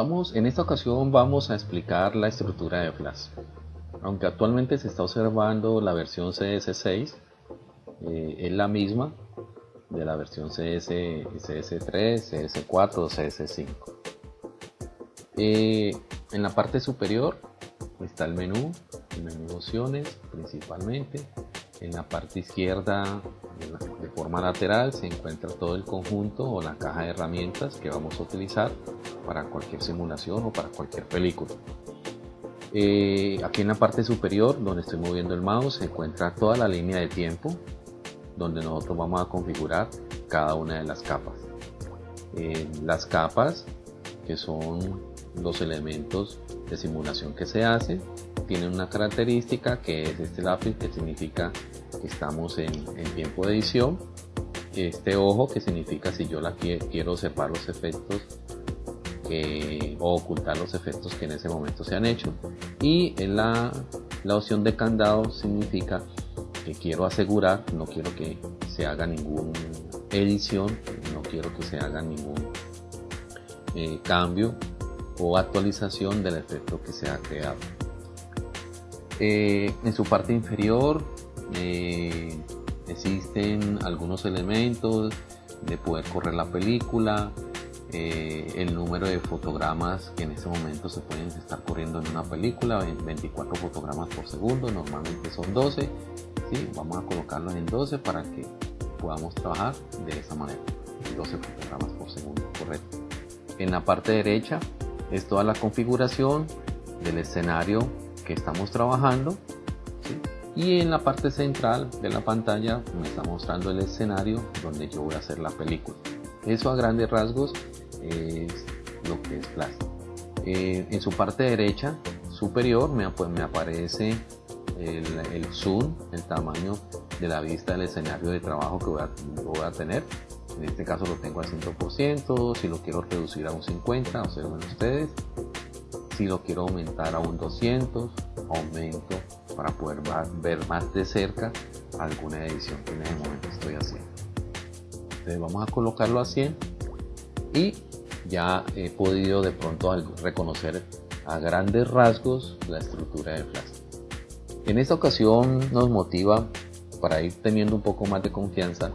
Vamos, en esta ocasión vamos a explicar la estructura de Flash. Aunque actualmente se está observando la versión CS6, eh, es la misma de la versión CS, CS3, CS4 o CS5. Eh, en la parte superior está el menú, el menú opciones principalmente. En la parte izquierda, de forma lateral, se encuentra todo el conjunto o la caja de herramientas que vamos a utilizar para cualquier simulación o para cualquier película. Eh, aquí en la parte superior, donde estoy moviendo el mouse, se encuentra toda la línea de tiempo, donde nosotros vamos a configurar cada una de las capas. Eh, las capas, que son los elementos de simulación que se hacen, tienen una característica que es este lápiz, que significa que estamos en, tiempo de edición. Este ojo, que significa si yo la quiero separar los efectos o ocultar los efectos que en ese momento se han hecho. Y en la, la opción de candado significa que quiero asegurar, no quiero que se haga ninguna edición, no quiero que se haga ningún eh, cambio o actualización del efecto que se ha creado. Eh, en su parte inferior eh, existen algunos elementos de poder correr la película, eh, el número de fotogramas que en ese momento se pueden estar corriendo en una película, 24 fotogramas por segundo, normalmente son 12, ¿sí? vamos a colocarlos en 12 para que podamos trabajar de esa manera, 12 fotogramas por segundo, correcto. En la parte derecha es toda la configuración del escenario que estamos trabajando y en la parte central de la pantalla me está mostrando el escenario donde yo voy a hacer la película. Eso a grandes rasgos es lo que es Flash. Eh, en su parte derecha superior me, aparece el, zoom, el tamaño de la vista del escenario de trabajo que voy a, voy a tener. En este caso lo tengo al 100%, si lo quiero reducir a un 50, observen ustedes. Si lo quiero aumentar a un 200, aumento para poder ver más de cerca alguna edición que en este momento estoy haciendo. Entonces vamos a colocarlo a 100 y ya he podido de pronto reconocer a grandes rasgos la estructura de Flash. En esta ocasión nos motiva para ir teniendo un poco más de confianza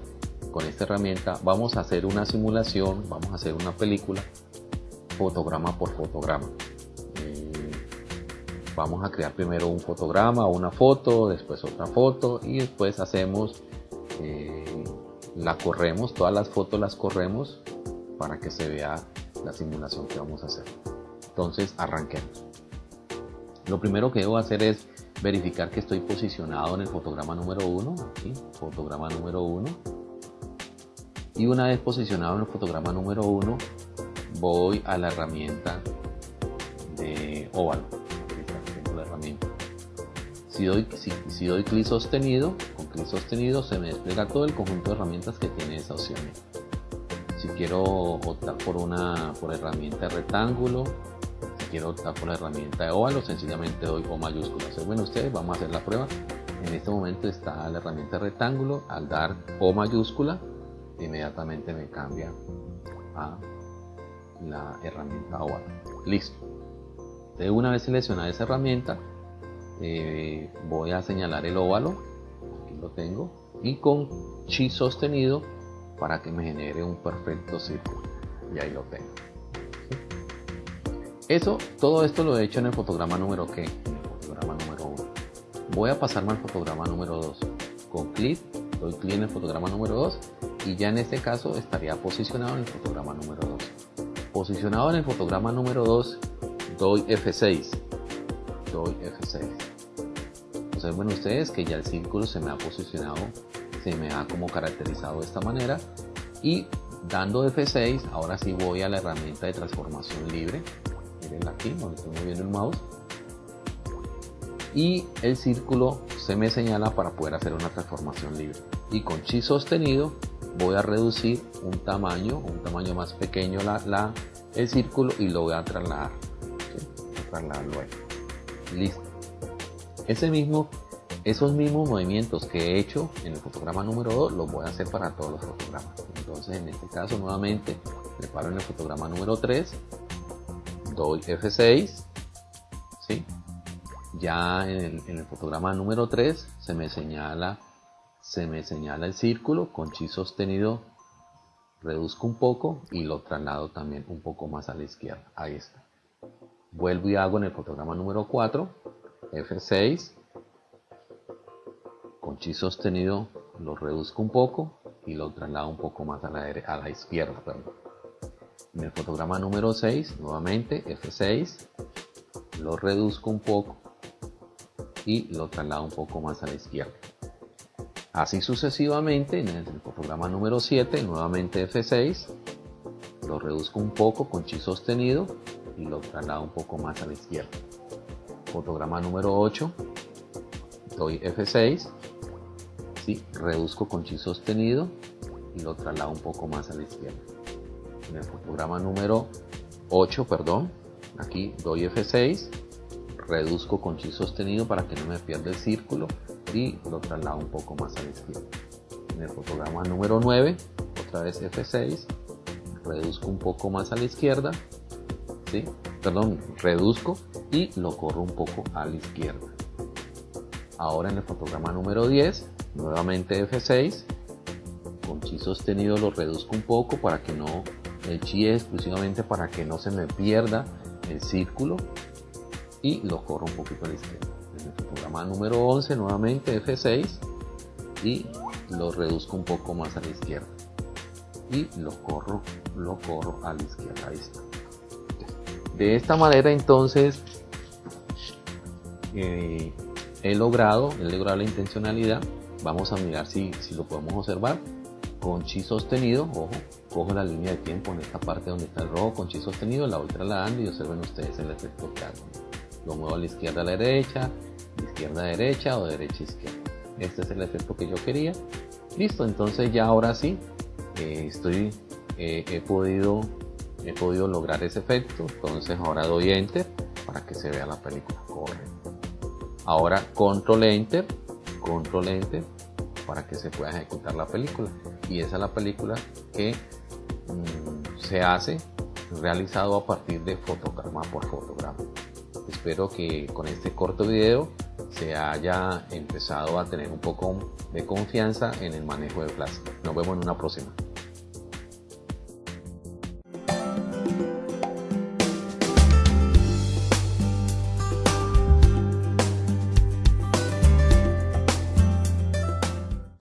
con esta herramienta. Vamos a hacer una simulación, vamos a hacer una película fotograma por fotograma. Vamos a crear primero un fotograma una foto, después otra foto y después hacemos, eh, la corremos, todas las fotos las corremos para que se vea la simulación que vamos a hacer. Entonces arranquemos. Lo primero que debo hacer es verificar que estoy posicionado en el fotograma número 1, aquí, fotograma número 1. Y una vez posicionado en el fotograma número 1, voy a la herramienta de óvalo. Si doy, si, si doy clic sostenido, con clic sostenido se me despliega todo el conjunto de herramientas que tiene esa opción. Si quiero optar por una por herramienta de rectángulo si quiero optar por la herramienta de óvalo sencillamente doy O mayúscula. Bueno ustedes vamos a hacer la prueba. En este momento está la herramienta de rectángulo. Al dar O mayúscula inmediatamente me cambia a la herramienta óvalo listo. Una vez seleccionada esa herramienta eh, voy a señalar el óvalo aquí lo tengo y con chi sostenido para que me genere un perfecto círculo. Y ahí lo tengo. Eso, todo esto lo he hecho en el fotograma número que, en el fotograma número 1. Voy a pasarme al fotograma número 2. Con clic, doy clic en el fotograma número 2 y ya en este caso estaría posicionado en el fotograma número 2. Posicionado en el fotograma número 2, doy F6. Doy F6. Bueno, ustedes que ya el círculo se me ha posicionado se me ha como caracterizado de esta manera. Y dando F6 ahora sí voy a la herramienta de transformación libre. Miren aquí donde estoy moviendo el mouse. Y el círculo se me señala para poder hacer una transformación libre. Y con chi sostenido voy a reducir un tamaño un tamaño más pequeño la, el círculo y lo voy a trasladar. Listo ese mismo esos mismos movimientos que he hecho en el fotograma número 2 los voy a hacer para todos los fotogramas. Entonces en este caso nuevamente preparo en el fotograma número 3, doy F6, ¿sí? ya en el, fotograma número 3 se me señala se me señala el círculo con chi sostenido reduzco un poco y lo traslado también un poco más a la izquierda ahí está vuelvo y hago en el fotograma número 4 F6 con chi sostenido lo reduzco un poco y lo traslado un poco más a la, izquierda en el fotograma número 6 nuevamente F6 lo reduzco un poco y lo traslado un poco más a la izquierda. Así sucesivamente, en el fotograma número 7, nuevamente F6, lo reduzco un poco con chi sostenido y lo traslado un poco más a la izquierda. Fotograma número 8, doy F6, ¿sí? reduzco con chi sostenido y lo traslado un poco más a la izquierda. En el fotograma número 8, perdón, aquí doy F6, reduzco con chi sostenido para que no me pierda el círculo y lo traslado un poco más a la izquierda. En el fotograma número 9, otra vez F6, reduzco un poco más a la izquierda, ¿sí? perdón, reduzco y lo corro un poco a la izquierda. Ahora en el fotograma número 10, nuevamente F6, con chi sostenido lo reduzco un poco para que no, el chi es exclusivamente para que no se me pierda el círculo y lo corro un poquito a la izquierda. En el fotograma número 11 nuevamente F6 y lo reduzco un poco más a la izquierda y lo corro, lo corro a la izquierda. Ahí está. De esta manera entonces eh, he logrado, he logrado la intencionalidad. Vamos a mirar si, si lo podemos observar con chi sostenido, ojo, cojo la línea de tiempo en esta parte donde está el rojo con chi sostenido, la voy trasladando y observen ustedes el efecto que hago lo muevo a la izquierda a la derecha, izquierda a derecha o derecha a izquierda. Este es el efecto que yo quería. Listo, entonces ya ahora sí, eh, estoy, eh, he, podido, he podido lograr ese efecto. Entonces ahora doy Enter para que se vea la película. Ahora Control Enter, Control Enter para que se pueda ejecutar la película. Y esa es la película que mm, se hace realizado a partir de fotograma por fotograma. Espero que con este corto video se haya empezado a tener un poco de confianza en el manejo de Flash. Nos vemos en una próxima.